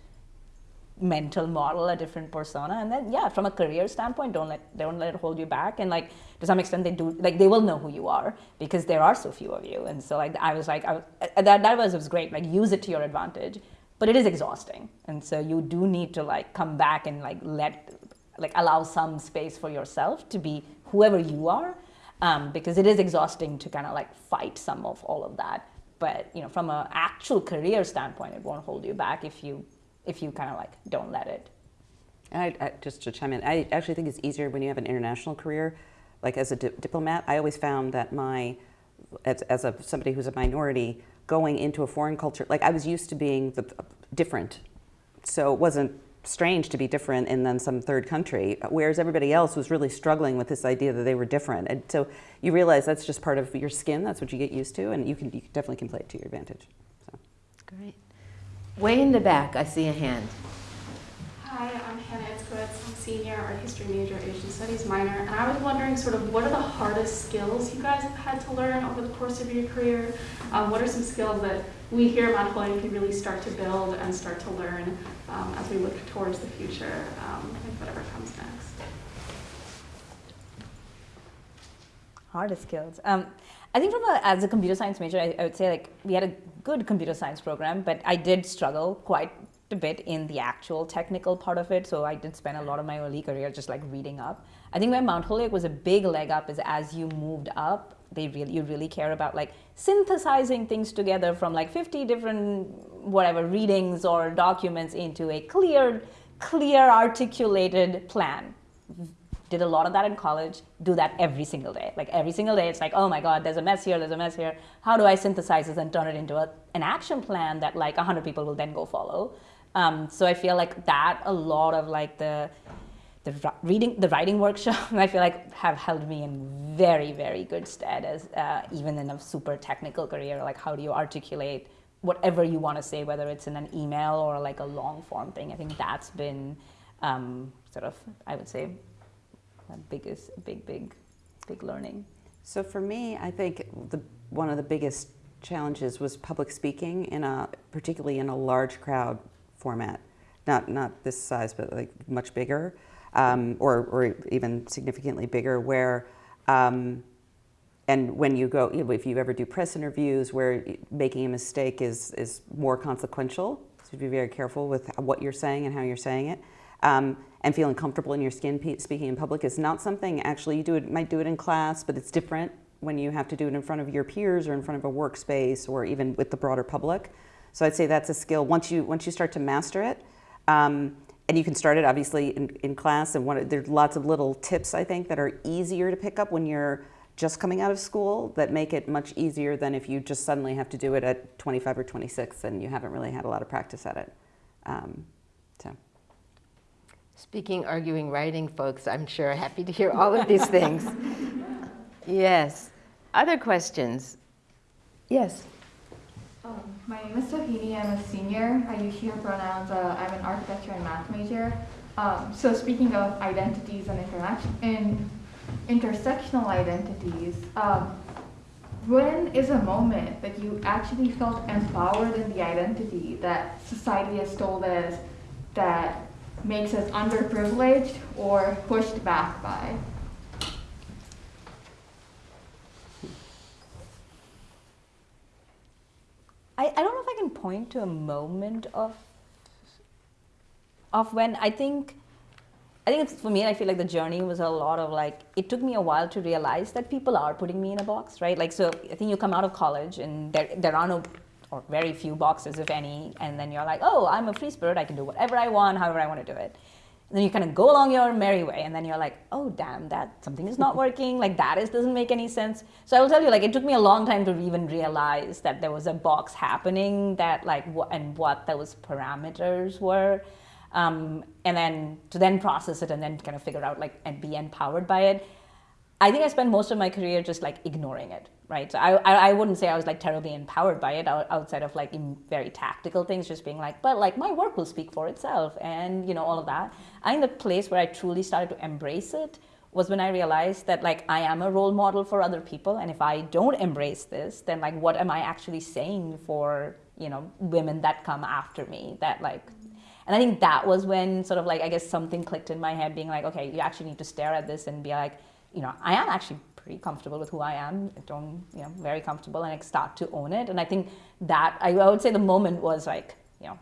mental model, a different persona, and then yeah, from a career standpoint, don't let don't let it hold you back. And like to some extent, they do like they will know who you are because there are so few of you. And so like I was like I, uh, that that was was great. Like use it to your advantage, but it is exhausting. And so you do need to like come back and like let like allow some space for yourself to be whoever you are, um, because it is exhausting to kind of like fight some of all of that. But you know, from an actual career standpoint, it won't hold you back if you if you kind of like don't let it. And I, I, just to chime in, I actually think it's easier when you have an international career. Like as a di- diplomat, I always found that my, as, as a somebody who's a minority, going into a foreign culture, like I was used to being the, uh, different, so it wasn't strange to be different in then some third country. Whereas everybody else was really struggling with this idea that they were different, and so you realize that's just part of your skin. That's what you get used to, and you can you definitely can play it to your advantage. So. Great. Way in the back, I see a hand. Hi, I'm Hannah Itzkowitz. I'm senior art history major, Asian studies minor, and I was wondering sort of what are the hardest skills you guys have had to learn over the course of your career? Um, what are some skills that we here at Mount Holyoke can really start to build and start to learn um, as we look towards the future um, and whatever comes next? hardest skills. Um, I think from a, as a computer science major, I, I would say like we had a good computer science program, but I did struggle quite a bit in the actual technical part of it. So I did spend a lot of my early career just like reading up. I think where Mount Holyoke was a big leg up is as you moved up, they really you really care about like synthesizing things together from like 50 different whatever readings or documents into a clear clear articulated plan did a lot of that in college do that every single day. Like every single day it's like oh my god there's a mess here there's a mess here. How do i synthesize this and turn it into a, an action plan that like 100 people will then go follow? Um, so i feel like that a lot of like the the reading the writing workshop i feel like have held me in very very good stead as uh, even in a super technical career. Like how do you articulate whatever you want to say whether it's in an email or like a long form thing? I think that's been um, sort of i would say biggest big big big learning So for me, I think the, one of the biggest challenges was public speaking in a, particularly in a large crowd format, not not this size, but like much bigger, um, or or even significantly bigger. Where, um, and when you go, if you ever do press interviews, where making a mistake is is more consequential, so be very careful with what you're saying and how you're saying it. Um, and feeling comfortable in your skin speaking in public is not something actually you do it might do it in class but it's different when you have to do it in front of your peers or in front of a workspace or even with the broader public. So i'd say that's a skill. Once you once you start to master it um, and you can start it obviously in, in class and one, there's lots of little tips i think that are easier to pick up when you're just coming out of school that make it much easier than if you just suddenly have to do it at 25 or 26 and you haven't really had a lot of practice at it. Um, so Speaking, arguing, writing, folks, I'm sure happy to hear all of these things. yes. Other questions? Yes. Um, my name is Sohini. I'm a senior. I use she, her pronouns. Uh, I'm an architecture and math major. Um, so speaking of identities and, and intersectional identities, um, when is a moment that you actually felt empowered in the identity that society has told us that makes us underprivileged or pushed back by. I, I don't know if I can point to a moment of of when I think I think it's for me I feel like the journey was a lot of like it took me a while to realize that people are putting me in a box, right? Like so I think you come out of college and there there are no or very few boxes, if any, and then you're like, oh, I'm a free spirit, I can do whatever I want, however I want to do it. And then you kind of go along your merry way, and then you're like, oh, damn, that something is not working, like that is doesn't make any sense. So I will tell you, like, it took me a long time to even realize that there was a box happening, that like, and what those parameters were. Um, and then to then process it and then kind of figure out like and be empowered by it. I think I spent most of my career just like ignoring it right? So I, I, wouldn't say I was like terribly empowered by it outside of like very tactical things, just being like, but like my work will speak for itself and, you know, all of that. I think the place where I truly started to embrace it was when I realized that like I am a role model for other people. And if I don't embrace this, then like what am I actually saying for, you know, women that come after me that like, and I think that was when sort of like, I guess something clicked in my head being like, okay, you actually need to stare at this and be like, you know, I am actually pretty comfortable with who I am. I don't, you know, very comfortable and I start to own it. And I think that I, I would say the moment was like, you know,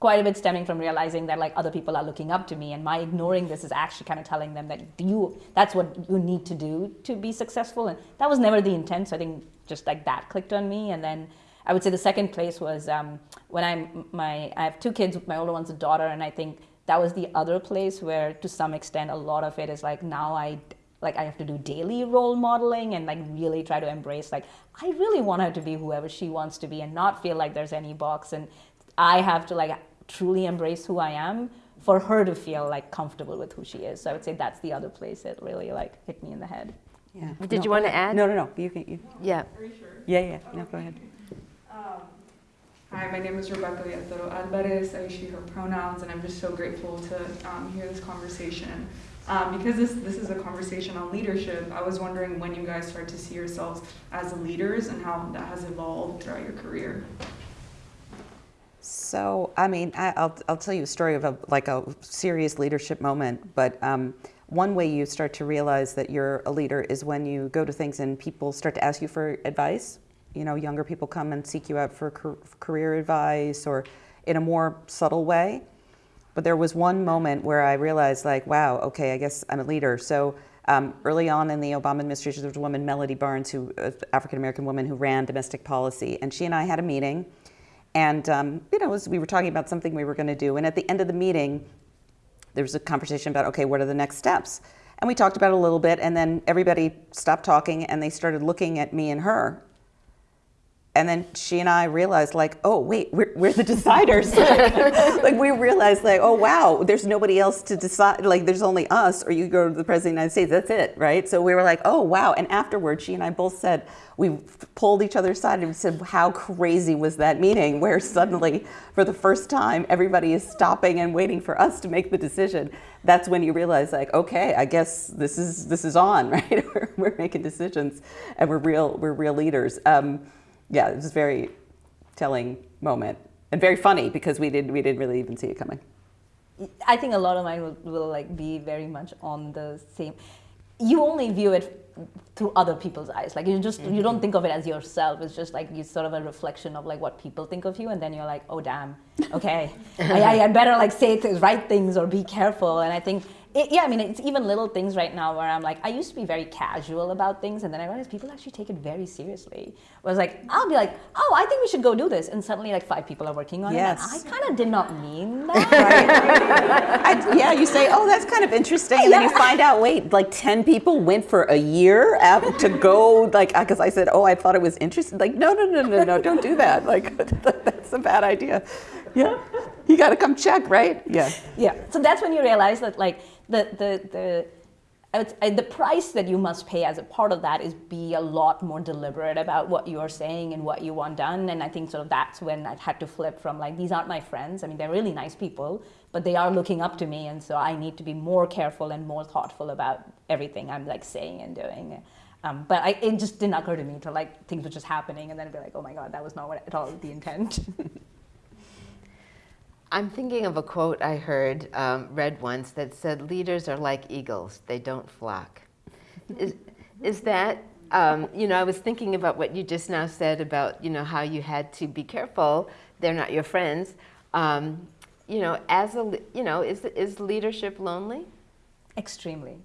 quite a bit stemming from realizing that like other people are looking up to me and my ignoring this is actually kind of telling them that you that's what you need to do to be successful and that was never the intent so i think just like that clicked on me and then i would say the second place was um, when i'm my i have two kids my older one's a daughter and i think that was the other place where to some extent a lot of it is like now i like I have to do daily role modeling and like really try to embrace like I really want her to be whoever she wants to be and not feel like there's any box and I have to like truly embrace who I am for her to feel like comfortable with who she is. So I would say that's the other place that really like hit me in the head. Yeah. Did no, you want to add? No, no, no. You can. You, yeah. Are you sure? Yeah, yeah. No, go ahead. Um, hi, my name is Rebecca Villatoro Alvarez. I use she, her pronouns, and I'm just so grateful to um, hear this conversation. Um, because this, this is a conversation on leadership, I was wondering when you guys start to see yourselves as leaders and how that has evolved throughout your career. So, I mean, I, will I'll tell you a story of a, like a serious leadership moment, but um, one way you start to realize that you're a leader is when you go to things and people start to ask you for advice. You know, younger people come and seek you out for career advice or in a more subtle way. But there was one moment where I realized, like, wow, okay, I guess I'm a leader. So um, early on in the Obama administration, there was a woman, Melody Barnes, who uh, African American woman who ran domestic policy, and she and I had a meeting, and um, you know, as we were talking about something we were going to do, and at the end of the meeting, there was a conversation about okay, what are the next steps? And we talked about it a little bit, and then everybody stopped talking, and they started looking at me and her, and then she and I realized, like, oh wait, we're, we're the deciders. like we realized, like, oh wow, there's nobody else to decide. Like there's only us, or you go to the president of the United States. That's it, right? So we were like, oh wow. And afterwards, she and I both said we pulled each other aside and said, how crazy was that meeting? Where suddenly, for the first time, everybody is stopping and waiting for us to make the decision. That's when you realize, like, okay, I guess this is this is on, right? we're, we're making decisions, and we're real we're real leaders. Um, yeah, it was a very telling moment and very funny because we did we didn't really even see it coming. I think a lot of mine will, will like be very much on the same. You only view it through other people's eyes. Like you just mm-hmm. you don't think of it as yourself. It's just like you sort of a reflection of like what people think of you, and then you're like, oh damn, okay, I, I better like say things, right things, or be careful. And I think it, yeah, I mean, it's even little things right now where I'm like, I used to be very casual about things, and then I realized people actually take it very seriously. I was like, I'll be like, oh, I think we should go do this, and suddenly like five people are working on yes. it. I kind of did not mean that. I, yeah, you say, oh, that's kind of interesting, and yeah. then you find out, wait, like ten people went for a year to go, like, because I said, oh, I thought it was interesting. Like, no, no, no, no, no, don't do that. Like, that's a bad idea. Yeah, you got to come check, right? Yeah. Yeah. So that's when you realize that, like the, the, the, the price that you must pay as a part of that is be a lot more deliberate about what you are saying and what you want done. And I think sort of that's when I had to flip from like, these aren't my friends. I mean, they're really nice people, but they are looking up to me. And so I need to be more careful and more thoughtful about everything I'm like saying and doing. Um, but I, it just didn't occur to me to like things were just happening and then I'd be like, oh my God, that was not what, at all the intent. I'm thinking of a quote I heard um, read once that said, "Leaders are like eagles; they don't flock." is, is that um, you know? I was thinking about what you just now said about you know how you had to be careful; they're not your friends. Um, you know, as a you know, is is leadership lonely? Extremely.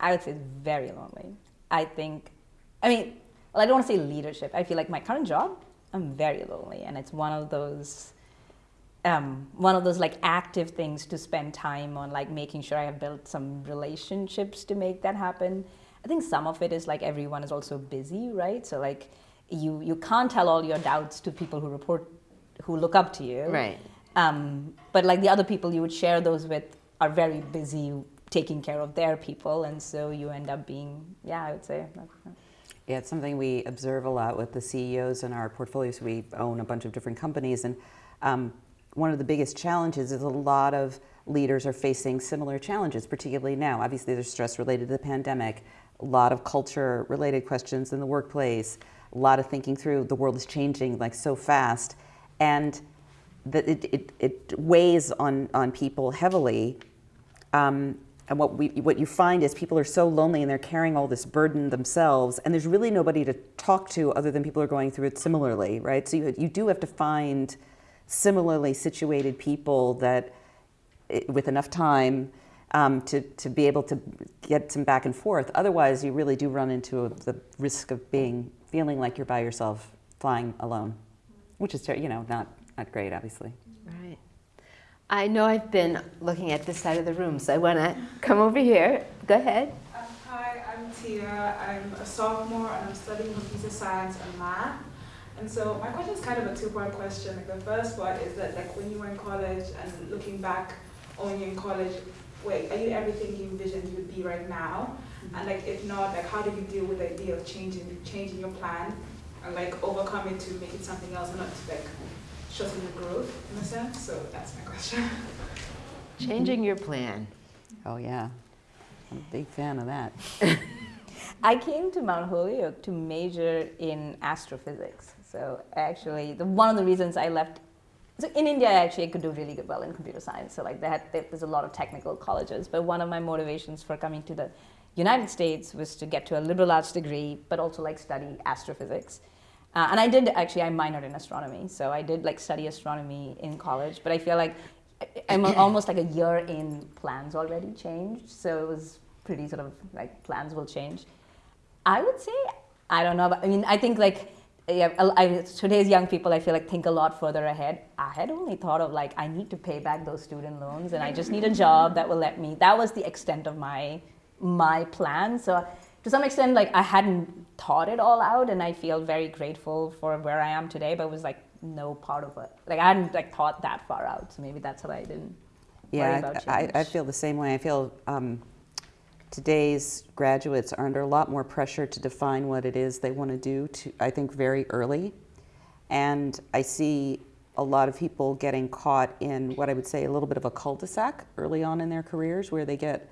I would say it's very lonely. I think, I mean, well, I don't want to say leadership. I feel like my current job, I'm very lonely, and it's one of those um, one of those like active things to spend time on like making sure I have built some relationships to make that happen. I think some of it is like everyone is also busy, right? So like you you can't tell all your doubts to people who report who look up to you. Right. Um, but like the other people you would share those with are very busy taking care of their people and so you end up being yeah, I would say yeah, it's something we observe a lot with the CEOs in our portfolios. We own a bunch of different companies, and um, one of the biggest challenges is a lot of leaders are facing similar challenges, particularly now. Obviously, there's stress related to the pandemic, a lot of culture related questions in the workplace, a lot of thinking through the world is changing like so fast, and that it, it, it weighs on, on people heavily. Um, and what, we, what you find is people are so lonely and they're carrying all this burden themselves, and there's really nobody to talk to other than people who are going through it similarly, right? So you, you do have to find similarly situated people that, with enough time, um, to, to be able to get some back and forth. Otherwise, you really do run into the risk of being feeling like you're by yourself, flying alone, which is you know not not great, obviously. Right. I know I've been looking at this side of the room, so I want to come over here. Go ahead. Um, hi, I'm Tia. I'm a sophomore and I'm studying computer science and math. And so my question is kind of a two-part question. Like the first part is that like when you were in college and looking back on when you're in college, wait, are you everything you envisioned you would be right now? Mm-hmm. And like if not, like how did you deal with the idea of changing changing your plan and like overcome it to make it something else and not to like shorten your growth in a sense? So that's my question. Changing your plan. Oh yeah. I'm a big fan of that. I came to Mount Holyoke to major in astrophysics. So actually, the, one of the reasons I left, so in India, actually, I could do really good well in computer science. So like there's a lot of technical colleges. But one of my motivations for coming to the United States was to get to a liberal arts degree, but also like study astrophysics. Uh, and I did actually, I minored in astronomy. So I did like study astronomy in college, but I feel like I'm almost like a year in plans already changed. So it was pretty sort of like plans will change. I would say I don't know. But, I mean, I think like yeah, I, I, today's young people, I feel like think a lot further ahead. I had only thought of like I need to pay back those student loans, and I just need a job that will let me. That was the extent of my my plan. So to some extent, like I hadn't thought it all out, and I feel very grateful for where I am today. But it was like no part of it. Like I hadn't like thought that far out. So maybe that's why I didn't. worry Yeah, I, I feel the same way. I feel um, today's graduates are under a lot more pressure to define what it is they want to do, to, I think, very early. And I see a lot of people getting caught in what I would say a little bit of a cul-de-sac early on in their careers where they get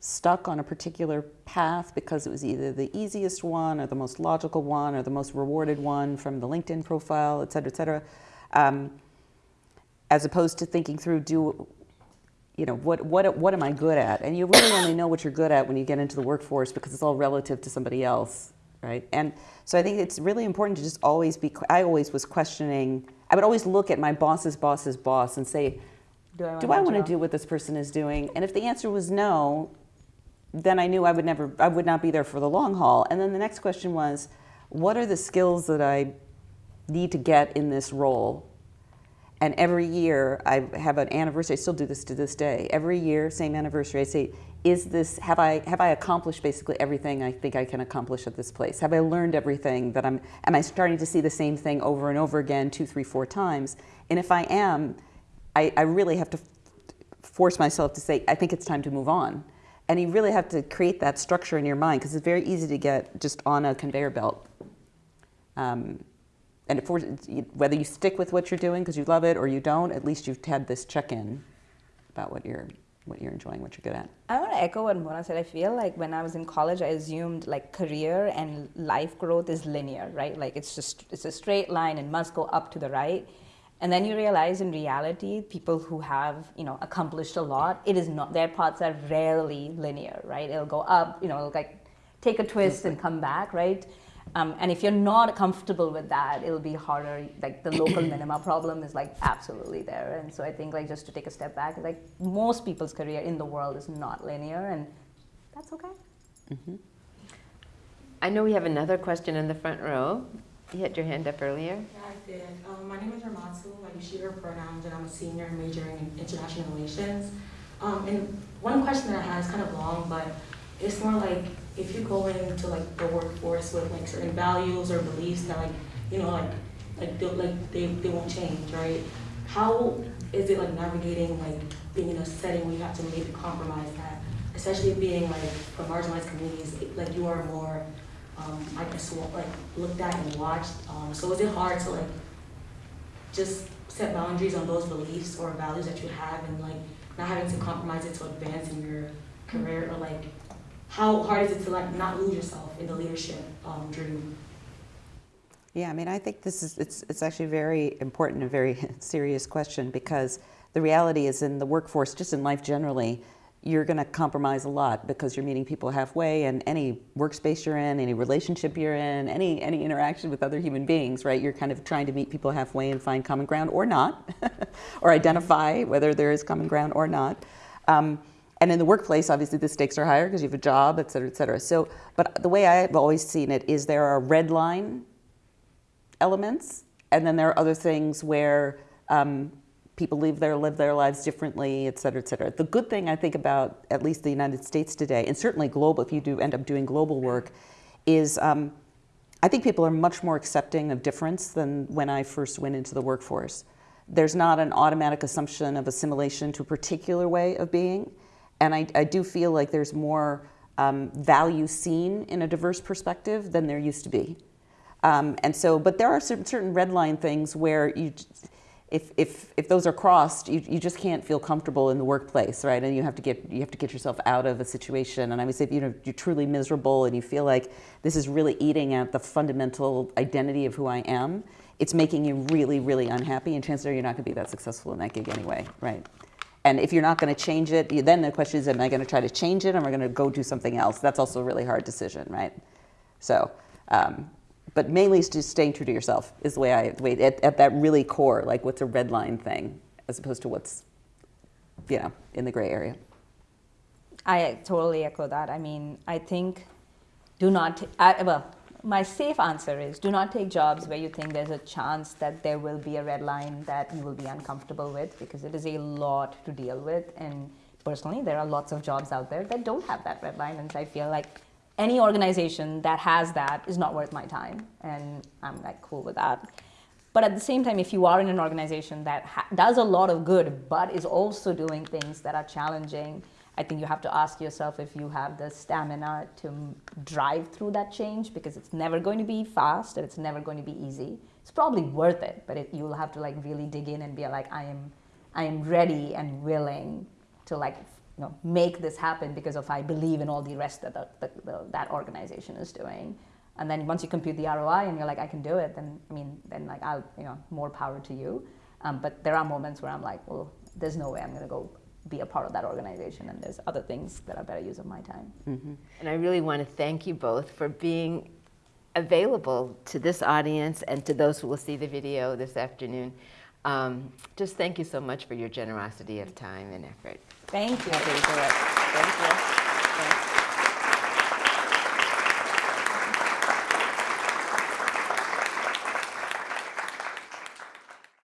stuck on a particular path because it was either the easiest one or the most logical one or the most rewarded one from the LinkedIn profile, et cetera, et cetera. Um, as opposed to thinking through, do you know what what what am I good at? And you really only know what you're good at when you get into the workforce because it's all relative to somebody else, right? And so I think it's really important to just always be. I always was questioning. I would always look at my boss's boss's boss and say, Do I, do I want to do what this person is doing? And if the answer was no, then I knew I would never, I would not be there for the long haul. And then the next question was, what are the skills that I need to get in this role? And every year I have an anniversary. I still do this to this day. Every year, same anniversary, I say, "Is this have I have I accomplished basically everything I think I can accomplish at this place? Have I learned everything that I'm? Am I starting to see the same thing over and over again, two, three, four times? And if I am, I, I really have to force myself to say, I think it's time to move on. And you really have to create that structure in your mind because it's very easy to get just on a conveyor belt. Um, and forces, whether you stick with what you're doing because you love it or you don't, at least you've had this check-in about what you're what you're enjoying, what you're good at. I want to echo what Mona said. I feel like when I was in college, I assumed like career and life growth is linear, right? Like it's just it's a straight line and must go up to the right. And then you realize in reality, people who have you know accomplished a lot, it is not their paths are rarely linear, right? It'll go up, you know, it'll like take a twist and come back, right? Um, and if you're not comfortable with that, it'll be harder. Like the local minima problem is like absolutely there. And so I think like just to take a step back, like most people's career in the world is not linear, and that's okay. I know we have another question in the front row. You had your hand up earlier. Yeah, I did. Um, my name is Ramatsu. I use she, her pronouns, and I'm a senior majoring in international relations. Um, and one question that I had is kind of long, but it's more like if you go into like the workforce with like certain values or beliefs that like you know like like they, like they, they won't change, right? How is it like navigating like being in a setting where you have to maybe compromise that, especially being like from marginalized communities, like you are more um, I guess like looked at and watched. Um, so is it hard to like just set boundaries on those beliefs or values that you have and like not having to compromise it to advance in your career or like how hard is it to like not lose yourself in the leadership um, dream? Yeah, I mean, I think this is it's it's actually a very important and very serious question because the reality is in the workforce, just in life generally, you're going to compromise a lot because you're meeting people halfway, and any workspace you're in, any relationship you're in, any any interaction with other human beings, right? You're kind of trying to meet people halfway and find common ground or not, or identify whether there is common ground or not. Um, and in the workplace, obviously, the stakes are higher because you have a job, et cetera, et cetera. So, but the way I've always seen it is there are red line elements, and then there are other things where um, people live their live their lives differently, et cetera, et cetera. The good thing I think about at least the United States today, and certainly global, if you do end up doing global work, is um, I think people are much more accepting of difference than when I first went into the workforce. There's not an automatic assumption of assimilation to a particular way of being, and I, I do feel like there's more um, value seen in a diverse perspective than there used to be. Um, and so, but there are certain, certain red line things where you, if, if, if those are crossed, you, you just can't feel comfortable in the workplace, right? And you have to get, you have to get yourself out of a situation. And I would say if you know, you're truly miserable and you feel like this is really eating at the fundamental identity of who I am, it's making you really, really unhappy. And chances are you're not going to be that successful in that gig anyway, right? And if you're not going to change it, then the question is, am I going to try to change it or am I going to go do something else? That's also a really hard decision, right? So, um, but mainly just staying true to yourself is the way I, the way, at, at that really core, like what's a red line thing as opposed to what's, you know, in the gray area. I totally echo that. I mean, I think do not, well, my safe answer is do not take jobs where you think there's a chance that there will be a red line that you will be uncomfortable with because it is a lot to deal with. And personally, there are lots of jobs out there that don't have that red line. And I feel like any organization that has that is not worth my time. And I'm like cool with that. But at the same time, if you are in an organization that ha- does a lot of good, but is also doing things that are challenging, I think you have to ask yourself if you have the stamina to drive through that change because it's never going to be fast and it's never going to be easy. It's probably worth it, but it, you'll have to like really dig in and be like, I am, I am ready and willing to like, you know, make this happen because of I believe in all the rest that the, the, the, that organization is doing. And then once you compute the ROI and you're like, I can do it, then I mean, then like I'll, you know, more power to you. Um, but there are moments where I'm like, well, there's no way I'm going to go be a part of that organization, and there's other things that are better use of my time. And I really want to thank you both for being available to this audience and to those who will see the video this afternoon. Um, just thank you so much for your generosity of time and effort. Thank you. Happy to. Thank you.